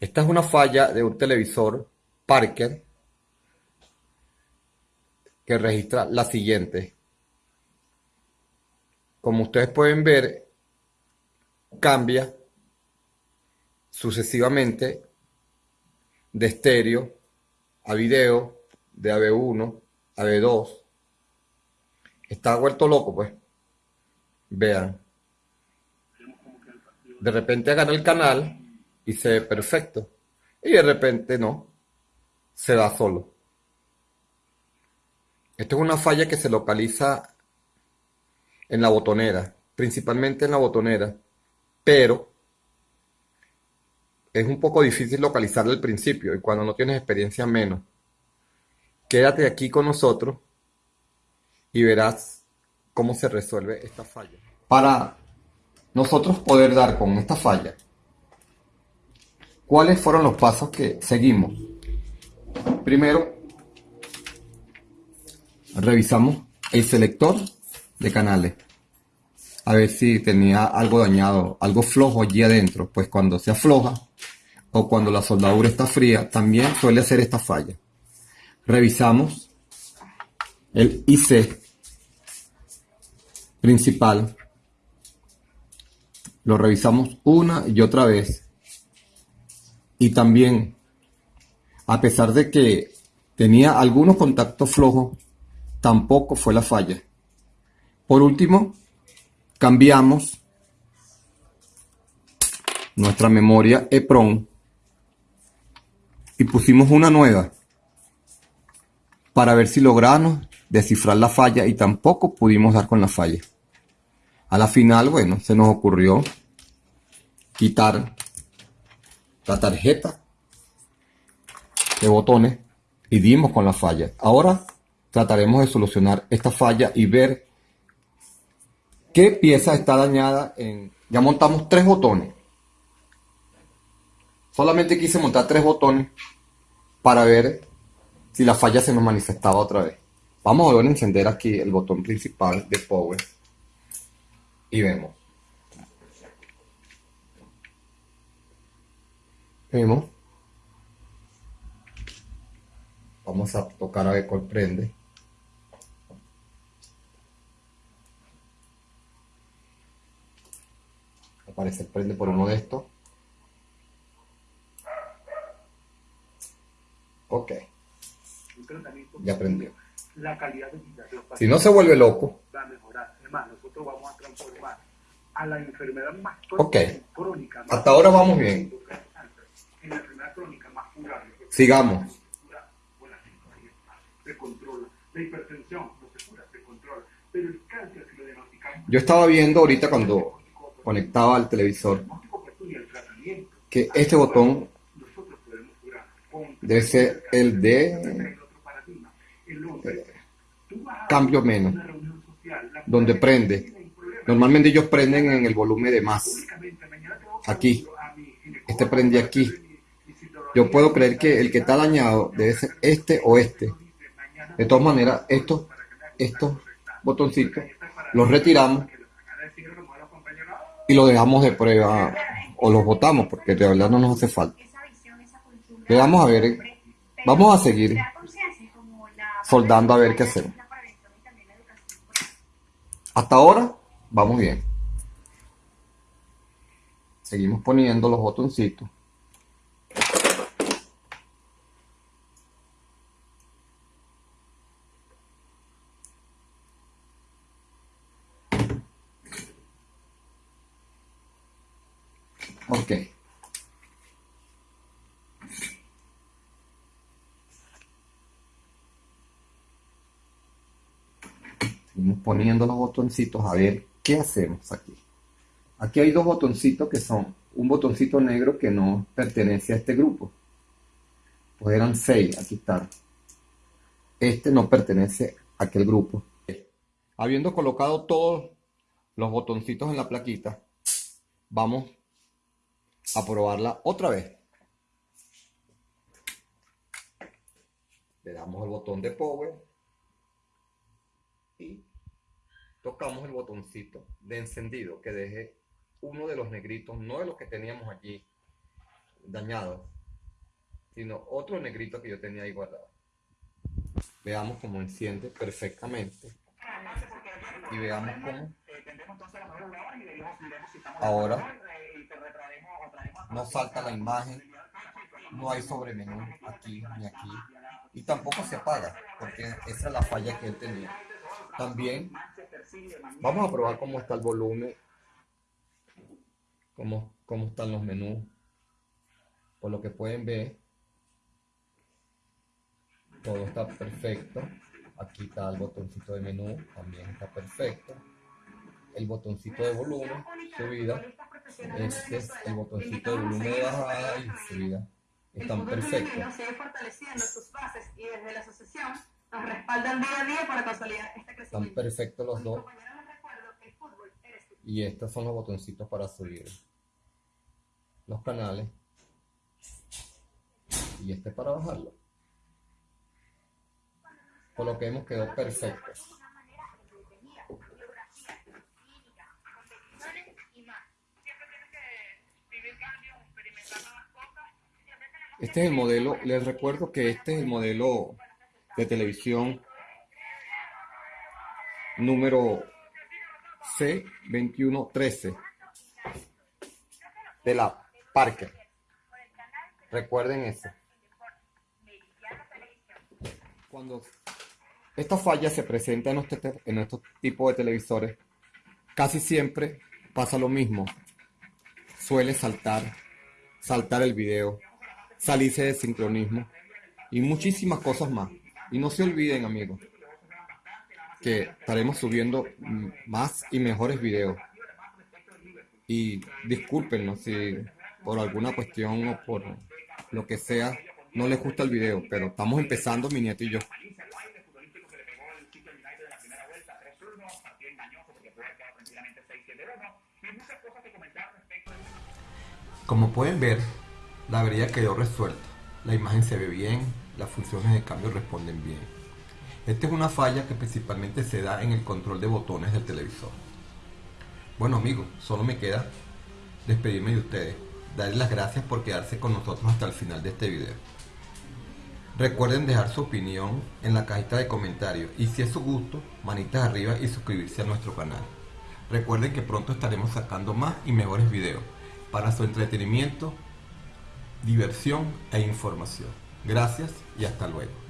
Esta es una falla de un televisor Parker que registra la siguiente. Como ustedes pueden ver, cambia sucesivamente de estéreo a video, de AB1 a AB2. Está vuelto loco, pues. Vean. De repente agarra el canal y se ve perfecto. Y de repente no, se da solo. Esto es una falla que se localiza en la botonera, principalmente en la botonera, pero es un poco difícil localizarla al principio y cuando no tienes experiencia menos. Quédate aquí con nosotros y verás cómo se resuelve esta falla. Para nosotros poder dar con esta falla, ¿cuáles fueron los pasos que seguimos? Primero, revisamos el selector de canales. A ver si tenía algo dañado, algo flojo allí adentro. Pues cuando se afloja o cuando la soldadura está fría, también suele ser esta falla. Revisamos el IC principal. Lo revisamos una y otra vez. Y también, a pesar de que tenía algunos contactos flojos, tampoco fue la falla. Por último, cambiamos nuestra memoria EPROM y pusimos una nueva para ver si logramos descifrar la falla y tampoco pudimos dar con la falla. A la final, bueno, se nos ocurrió quitar la tarjeta de botones y dimos con la falla. Ahora trataremos de solucionar esta falla y ver qué pieza está dañada en... Ya montamos tres botones. Solamente quise montar tres botones para ver si la falla se nos manifestaba otra vez. Vamos a volver a encender aquí el botón principal de Power y vemos. Vemos. Vamos a tocar a ver cuál prende. Aparece prende por uno de estos. Ok. Ya aprendió. La calidad de vida Si no se vuelve loco. Va a mejorar. Además, nosotros vamos a transformar a la enfermedad más crónica. Hasta ahora vamos bien. La crónica más. Sigamos. Se controla. La hipertensión no se cura, se controla. Pero el cáncer, si lo diagnosticamos. Yo estaba viendo ahorita cuando conectaba al televisor que este botón debe ser el de cambio menos, donde prende. Normalmente ellos prenden en el volumen de más. Aquí. Este prende aquí. Yo puedo creer que el que está dañado debe ser este o este. De todas maneras, estos, estos botoncitos los retiramos y lo dejamos de prueba o los botamos porque de verdad no nos hace falta. Le vamos a ver, vamos a seguir soldando a ver qué hacemos. Hasta ahora vamos bien. Seguimos poniendo los botoncitos. Ok. Seguimos poniendo los botoncitos a ver qué hacemos aquí. Aquí hay dos botoncitos que son un botoncito negro que no pertenece a este grupo. Pues eran seis, aquí están. Este no pertenece a aquel grupo. Habiendo colocado todos los botoncitos en la plaquita, vamos a probarla otra vez. Le damos el botón de power y tocamos el botoncito de encendido que deje uno de los negritos, no de los que teníamos allí, dañado, sino otro negrito que yo tenía ahí guardado. Veamos cómo enciende perfectamente. Y veamos cómo ahora no salta la imagen, no hay sobremenú aquí ni aquí. Y tampoco se apaga, porque esa es la falla que él tenía. También vamos a probar cómo está el volumen, cómo, cómo están los menús. Por lo que pueden ver, todo está perfecto. Aquí está el botoncito de menú, también está perfecto. El botoncito de volumen, subida. Este es el botoncito de volumen de bajada y subida. Están perfectos. sigue fortaleciendo sus bases y desde la asociación nos respaldan día a día para consolidar este crecimiento. Están perfectos los dos. Y estos son los botoncitos para subir los canales. Y este para bajarlo. Por lo que hemos quedado perfectos. Este es el modelo, les recuerdo que este es el modelo de televisión número C2113 de la Parker. Recuerden eso. Cuando esta falla se presenta en este, en estos tipos de televisores, casi siempre pasa lo mismo. Suele saltar, saltar el video salirse de sincronismo y muchísimas cosas más. Y no se olviden amigos que estaremos subiendo más y mejores videos. Y discúlpenos si por alguna cuestión o por lo que sea no les gusta el video, pero estamos empezando mi nieto y yo. Como pueden ver, la avería quedó resuelta, la imagen se ve bien, las funciones de cambio responden bien. Esta es una falla que principalmente se da en el control de botones del televisor. Bueno amigos, solo me queda despedirme de ustedes, darles las gracias por quedarse con nosotros hasta el final de este video. Recuerden dejar su opinión en la cajita de comentarios y si es su gusto, manitas arriba y suscribirse a nuestro canal. Recuerden que pronto estaremos sacando más y mejores videos para su entretenimiento diversión e información. Gracias y hasta luego.